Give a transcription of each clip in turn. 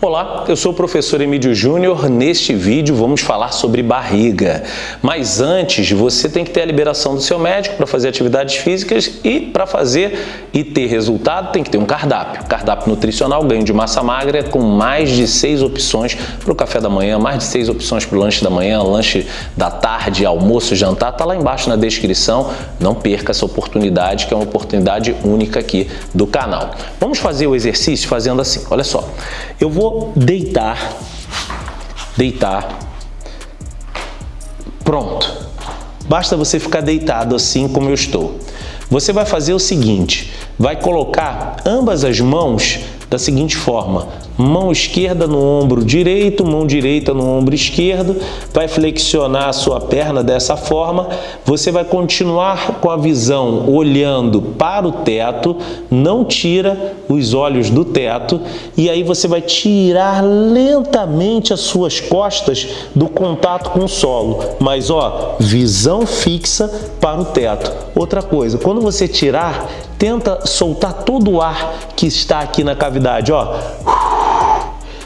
Olá, eu sou o professor Emílio Júnior. Neste vídeo vamos falar sobre barriga. Mas antes, você tem que ter a liberação do seu médico para fazer atividades físicas e para fazer e ter resultado tem que ter um cardápio. Cardápio nutricional, ganho de massa magra com mais de seis opções para o café da manhã, mais de seis opções para o lanche da manhã, lanche da tarde, almoço, jantar. Está lá embaixo na descrição. Não perca essa oportunidade, que é uma oportunidade única aqui do canal. Vamos fazer o exercício fazendo assim. Olha só, eu deitar, deitar, pronto. Basta você ficar deitado assim como eu estou. Você vai fazer o seguinte, vai colocar ambas as mãos da seguinte forma, mão esquerda no ombro direito, mão direita no ombro esquerdo, vai flexionar a sua perna dessa forma, você vai continuar com a visão olhando para o teto, não tira os olhos do teto. E aí você vai tirar lentamente as suas costas do contato com o solo, mas ó, visão fixa para o teto. Outra coisa, quando você tirar, tenta soltar todo o ar que está aqui na cavidade, ó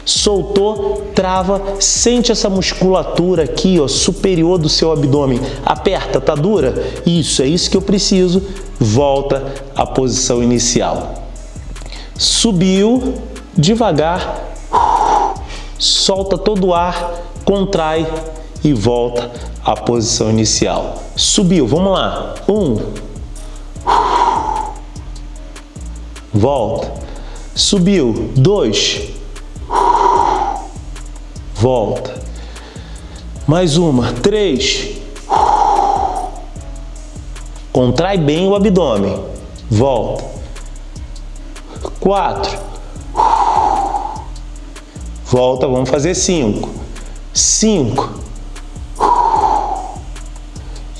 soltou, trava, sente essa musculatura aqui, ó, superior do seu abdômen. Aperta, tá dura? Isso, é isso que eu preciso. Volta à posição inicial. Subiu, devagar, solta todo o ar, contrai e volta à posição inicial. Subiu, vamos lá. Um. Volta. Subiu. Dois volta. Mais uma, três. Contrai bem o abdômen, volta. Quatro. Volta, vamos fazer cinco. Cinco.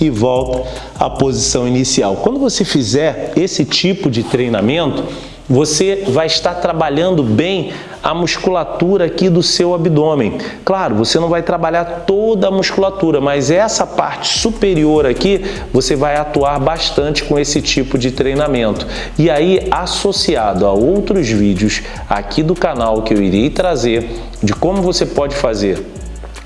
E volta à posição inicial. Quando você fizer esse tipo de treinamento, você vai estar trabalhando bem a musculatura aqui do seu abdômen. Claro, você não vai trabalhar toda a musculatura, mas essa parte superior aqui, você vai atuar bastante com esse tipo de treinamento. E aí, associado a outros vídeos aqui do canal que eu irei trazer de como você pode fazer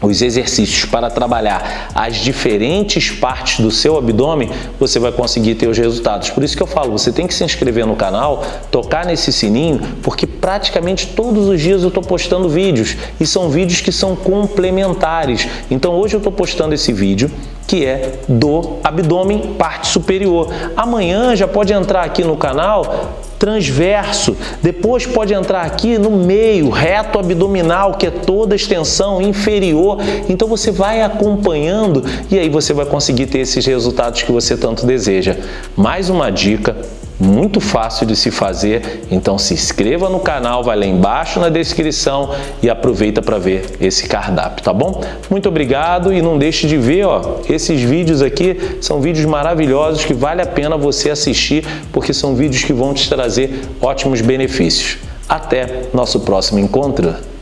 os exercícios para trabalhar as diferentes partes do seu abdômen, você vai conseguir ter os resultados. Por isso que eu falo, você tem que se inscrever no canal, tocar nesse sininho, porque praticamente todos os dias eu estou postando vídeos e são vídeos que são complementares. Então hoje eu estou postando esse vídeo que é do abdômen parte superior. Amanhã já pode entrar aqui no canal transverso, depois pode entrar aqui no meio, reto abdominal, que é toda a extensão inferior. Então você vai acompanhando e aí você vai conseguir ter esses resultados que você tanto deseja. Mais uma dica, muito fácil de se fazer, então se inscreva no canal, vai lá embaixo na descrição e aproveita para ver esse cardápio, tá bom? Muito obrigado e não deixe de ver, ó, esses vídeos aqui são vídeos maravilhosos que vale a pena você assistir porque são vídeos que vão te trazer ótimos benefícios. Até nosso próximo encontro!